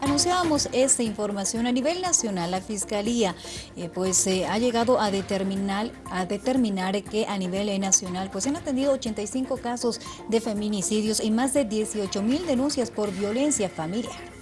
Anunciábamos esta información a nivel nacional. La Fiscalía eh, pues eh, ha llegado a determinar, a determinar que a nivel nacional pues han atendido 85 casos de feminicidios y más de 18 mil denuncias por violencia familiar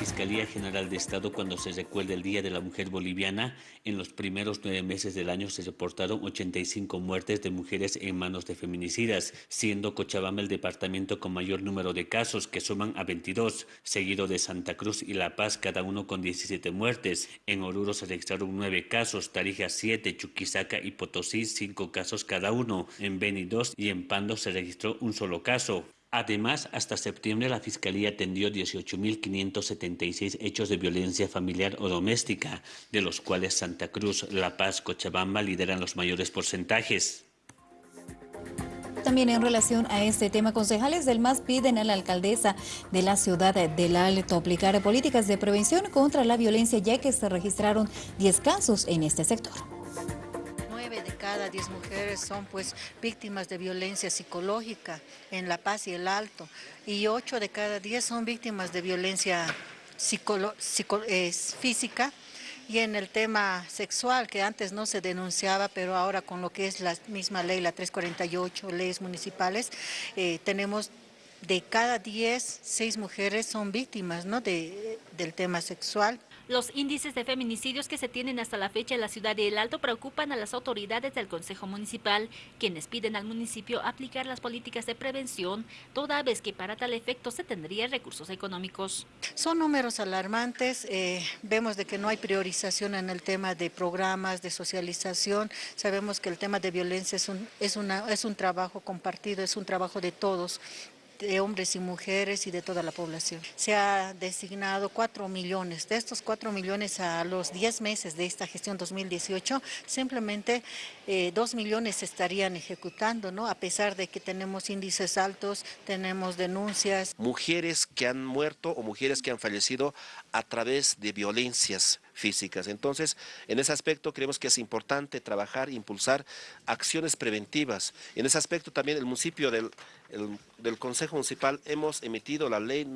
Fiscalía General de Estado cuando se recuerda el Día de la Mujer Boliviana, en los primeros nueve meses del año se reportaron 85 muertes de mujeres en manos de feminicidas, siendo Cochabamba el departamento con mayor número de casos, que suman a 22, seguido de Santa Cruz y La Paz, cada uno con 17 muertes. En Oruro se registraron nueve casos, Tarija 7, Chuquisaca y Potosí 5 casos cada uno, en Beni 2 y en Pando se registró un solo caso. Además, hasta septiembre la Fiscalía atendió 18.576 hechos de violencia familiar o doméstica, de los cuales Santa Cruz, La Paz, Cochabamba lideran los mayores porcentajes. También en relación a este tema, concejales del MAS piden a la alcaldesa de la ciudad del Alto aplicar políticas de prevención contra la violencia, ya que se registraron 10 casos en este sector cada 10 mujeres son pues víctimas de violencia psicológica en La Paz y el Alto. Y 8 de cada 10 son víctimas de violencia física y en el tema sexual, que antes no se denunciaba, pero ahora con lo que es la misma ley, la 348, leyes municipales, eh, tenemos de cada 10, 6 mujeres son víctimas ¿no? de, del tema sexual. Los índices de feminicidios que se tienen hasta la fecha en la ciudad de El Alto preocupan a las autoridades del Consejo Municipal, quienes piden al municipio aplicar las políticas de prevención, toda vez que para tal efecto se tendrían recursos económicos. Son números alarmantes, eh, vemos de que no hay priorización en el tema de programas, de socialización, sabemos que el tema de violencia es un, es una, es un trabajo compartido, es un trabajo de todos, de hombres y mujeres y de toda la población. Se ha designado 4 millones. De estos 4 millones a los 10 meses de esta gestión 2018, simplemente 2 eh, millones se estarían ejecutando, ¿no? A pesar de que tenemos índices altos, tenemos denuncias. Mujeres que han muerto o mujeres que han fallecido a través de violencias físicas. Entonces, en ese aspecto creemos que es importante trabajar e impulsar acciones preventivas. En ese aspecto también el municipio del, del Consejo Municipal hemos emitido la ley,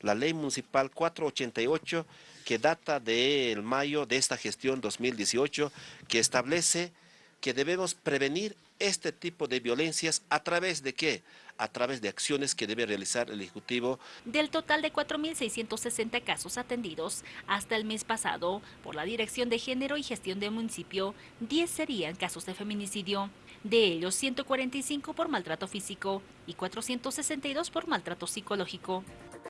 la ley municipal 488 que data del mayo de esta gestión 2018 que establece que debemos prevenir este tipo de violencias a través de qué? A través de acciones que debe realizar el Ejecutivo. Del total de 4.660 casos atendidos hasta el mes pasado por la Dirección de Género y Gestión del Municipio, 10 serían casos de feminicidio. De ellos, 145 por maltrato físico y 462 por maltrato psicológico.